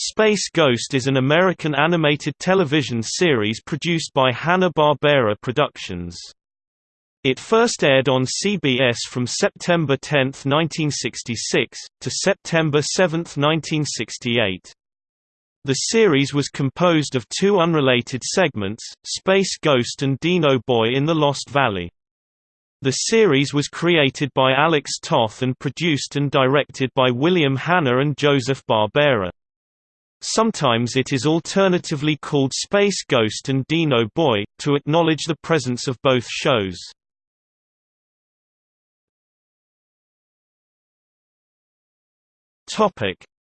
Space Ghost is an American animated television series produced by Hanna-Barbera Productions. It first aired on CBS from September 10, 1966, to September 7, 1968. The series was composed of two unrelated segments, Space Ghost and Dino Boy in the Lost Valley. The series was created by Alex Toth and produced and directed by William Hanna and Joseph Barbera. Sometimes it is alternatively called Space Ghost and Dino Boy, to acknowledge the presence of both shows.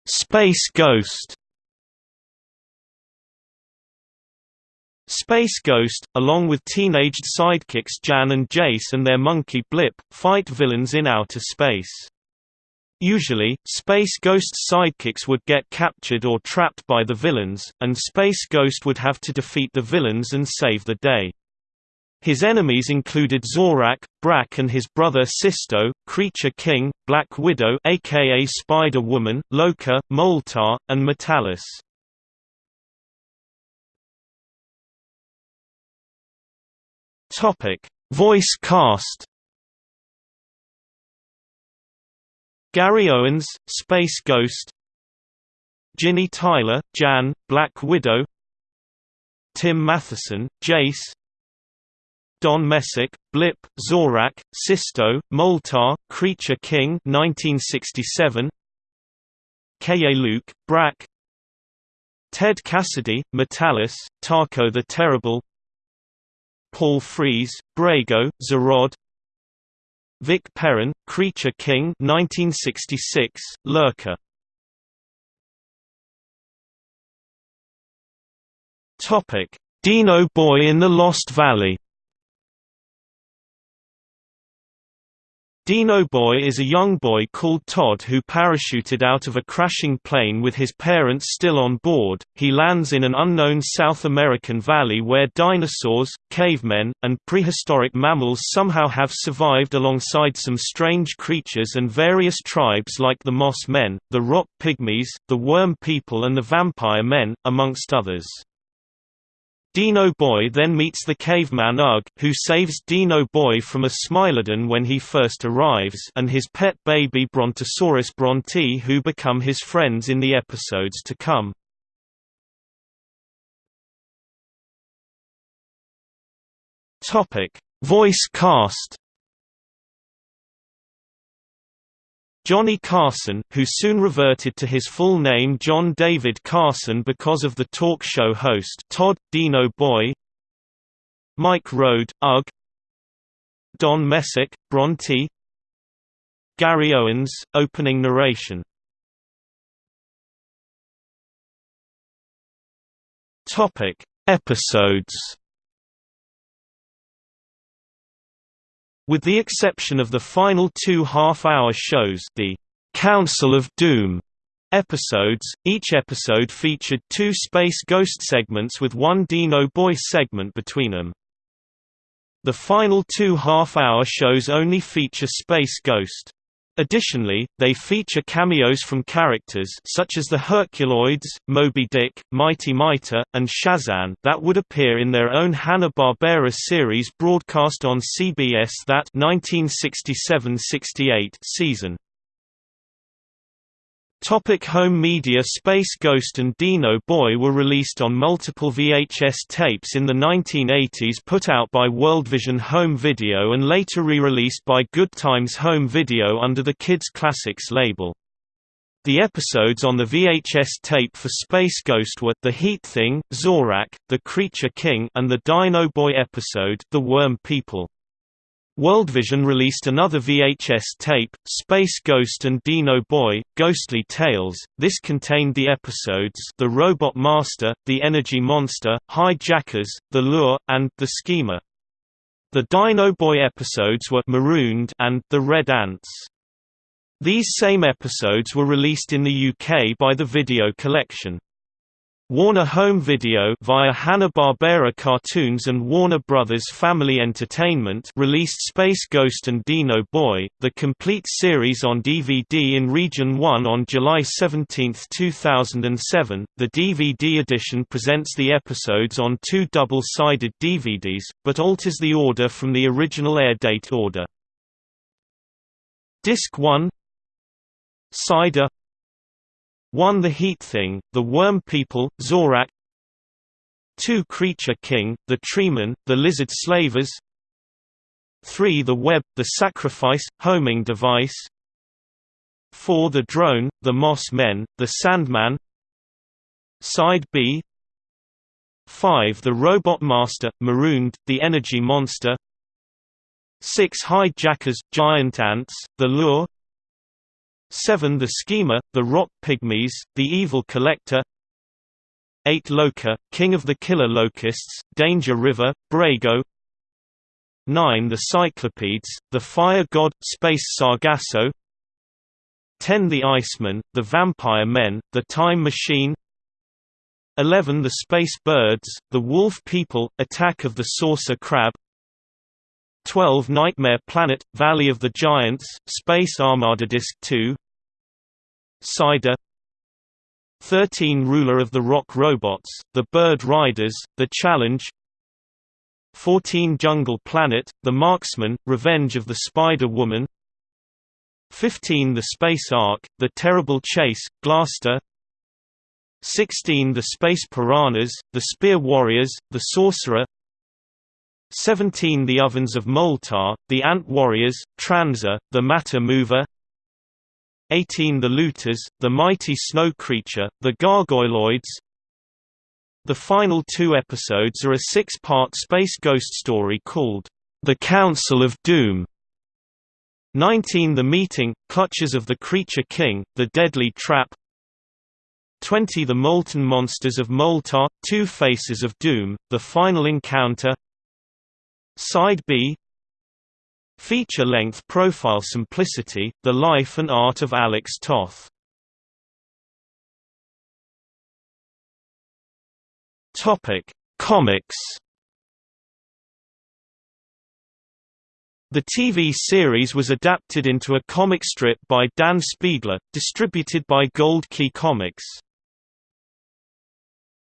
Space Ghost Space Ghost, along with teenaged sidekicks Jan and Jace and their monkey Blip, fight villains in outer space. Usually, Space Ghost's sidekicks would get captured or trapped by the villains, and Space Ghost would have to defeat the villains and save the day. His enemies included Zorak, Brak and his brother Sisto, Creature King, Black Widow aka Spider-Woman, Lokar, Moltar, and Metallus. Voice cast Gary Owens, Space Ghost. Ginny Tyler, Jan, Black Widow. Tim Matheson, Jace. Don Messick, Blip, Zorak, Sisto, Moltar, Creature King 1967 Keye Luke, Brak Ted Cassidy, Metallus, Tarko the Terrible. Paul Frees, Brago, Zarod Vic Perrin, Creature King 1966, Lurker. Dino Boy in the Lost Valley Dino Boy is a young boy called Todd who parachuted out of a crashing plane with his parents still on board. He lands in an unknown South American valley where dinosaurs, cavemen, and prehistoric mammals somehow have survived alongside some strange creatures and various tribes like the Moss Men, the Rock Pygmies, the Worm People and the Vampire Men, amongst others. Dino Boy then meets the caveman Ugg, who saves Dino Boy from a Smilodon when he first arrives and his pet baby Brontosaurus Bronte who become his friends in the episodes to come. Voice cast Johnny Carson, who soon reverted to his full name John David Carson because of the talk show host Todd, Dino Boy Mike Road, Ugg Don Messick, Bronte Gary Owens, opening narration. Topic Episodes With the exception of the final two half-hour shows the Council of Doom episodes, each episode featured two Space Ghost segments with one Dino Boy segment between them. The final two half-hour shows only feature Space Ghost. Additionally, they feature cameos from characters such as the Herculoids, Moby Dick, Mighty Mightor, and Shazam that would appear in their own Hanna-Barbera series broadcast on CBS that 1967–68 season. Topic home media Space Ghost and Dino Boy were released on multiple VHS tapes in the 1980s put out by Worldvision Home Video and later re-released by Good Times Home Video under the Kids Classics label. The episodes on the VHS tape for Space Ghost were The Heat Thing, Zorak, The Creature King and the Dino Boy episode The Worm People. Worldvision released another VHS tape, Space Ghost and Dino Boy, Ghostly Tales. This contained the episodes The Robot Master, The Energy Monster, Hijackers, The Lure, and The Schemer. The Dino Boy episodes were Marooned and The Red Ants. These same episodes were released in the UK by the Video Collection. Warner Home Video via Hanna-Barbera Cartoons and Warner Brothers Family Entertainment released Space Ghost and Dino Boy, the complete series on DVD in Region 1 on July 17, 2007. The DVD edition presents the episodes on two double-sided DVDs, but alters the order from the original air date order. Disc 1 Cider 1 The Heat Thing, The Worm People, Zorak. 2 Creature King, The Treeman, The Lizard Slavers. 3 The Web, The Sacrifice, Homing Device. 4 The Drone, The Moss Men, The Sandman. Side B. 5 The Robot Master, Marooned, The Energy Monster. 6 Hijackers, Giant Ants, The Lure 7 The Schemer, The Rock Pygmies, The Evil Collector. 8 Lokar, King of the Killer Locusts, Danger River, Brago. 9 The Cyclopedes, The Fire God, Space Sargasso. 10 The Iceman, The Vampire Men, The Time Machine. 11 The Space Birds, The Wolf People, Attack of the Saucer Crab 12 Nightmare Planet, Valley of the Giants, Space Armada Disc 2 Cider 13 Ruler of the Rock Robots, The Bird Riders, The Challenge 14 Jungle Planet, The Marksman, Revenge of the Spider-Woman 15 The Space Ark, The Terrible Chase, Glasstor 16 The Space Piranhas, The Spear Warriors, The Sorcerer 17 The Ovens of Moltar, The Ant Warriors, Transor, The Matter Mover. 18 The Looters, The Mighty Snow Creature, The Gargoyloids. The final two episodes are a six-part space ghost story called, The Council of Doom 19 The Meeting, Clutches of the Creature King, The Deadly Trap. 20 The Molten Monsters of Moltar, Two Faces of Doom, The Final Encounter Side B. Feature-length profile Simplicity, The Life and Art of Alex Toth. Comics. The TV series was adapted into a comic strip by Dan Spiegle, distributed by Gold Key Comics.